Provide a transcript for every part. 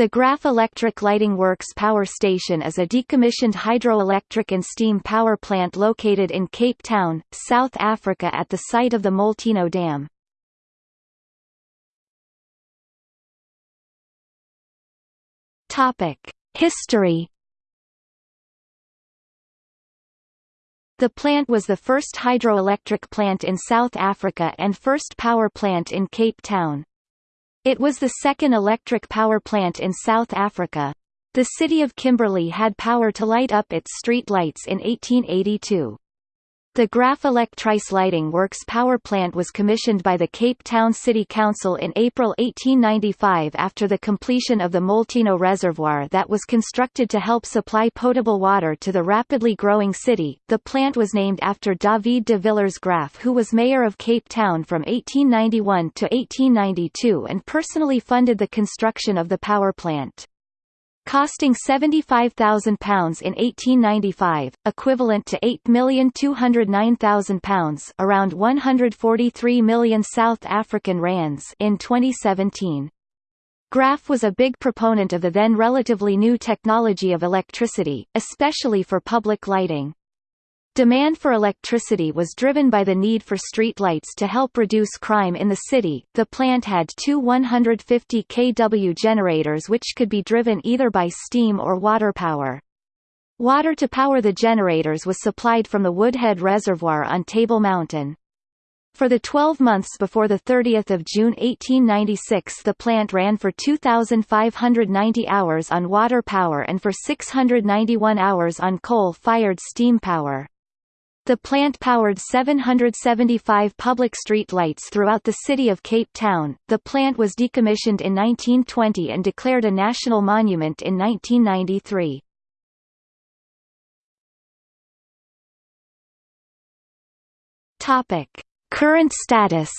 The Graaff Electric Lighting Works Power Station is a decommissioned hydroelectric and steam power plant located in Cape Town, South Africa at the site of the Molteno Dam. History The plant was the first hydroelectric plant in South Africa and first power plant in Cape Town. It was the second electric power plant in South Africa. The city of Kimberley had power to light up its street lights in 1882. The Graaff Electrice Lighting Works power plant was commissioned by the Cape Town City Council in April 1895 after the completion of the Molteno Reservoir that was constructed to help supply potable water to the rapidly growing city. The plant was named after David de Villiers Graaff who was mayor of Cape Town from 1891 to 1892 and personally funded the construction of the power plant costing £75,000 in 1895, equivalent to £8,209,000 around 143 million South African rands in 2017. Graaff was a big proponent of the then relatively new technology of electricity, especially for public lighting. Demand for electricity was driven by the need for street lights to help reduce crime in the city. The plant had two 150 kW generators which could be driven either by steam or water power. Water to power the generators was supplied from the Woodhead Reservoir on Table Mountain. For the 12 months before 30 June 1896 the plant ran for 2,590 hours on water power and for 691 hours on coal-fired steam power. The plant powered 775 public street lights throughout the city of Cape Town. The plant was decommissioned in 1920 and declared a national monument in 1993. Topic: Current status.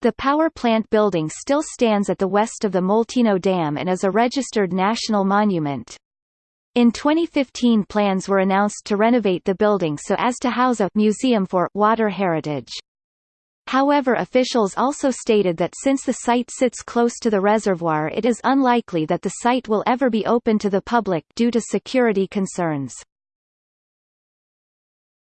The power plant building still stands at the west of the Molteno Dam and is a registered national monument. In 2015 plans were announced to renovate the building so as to house a museum for water heritage. However officials also stated that since the site sits close to the reservoir it is unlikely that the site will ever be open to the public due to security concerns.